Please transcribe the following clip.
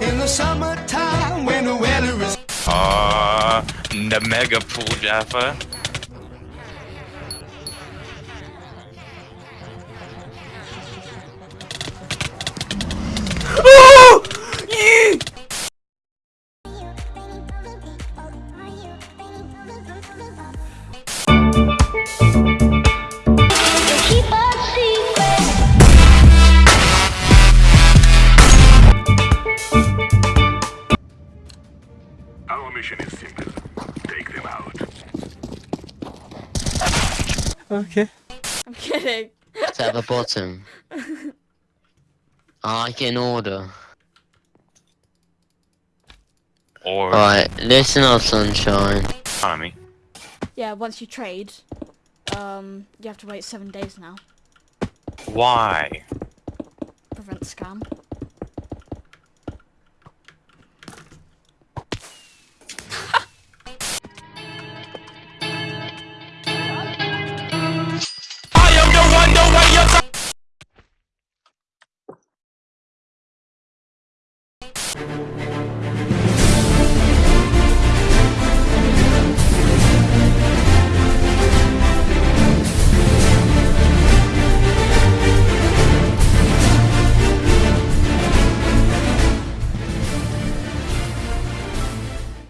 In the summertime when the weather is Uh, the mega pool Jaffa. Our mission is simple. Take them out. Okay. I'm kidding. It's at the bottom. I can order. Or Right, listen up, sunshine. economy. Yeah, once you trade, um, you have to wait seven days now. Why? Prevent scam.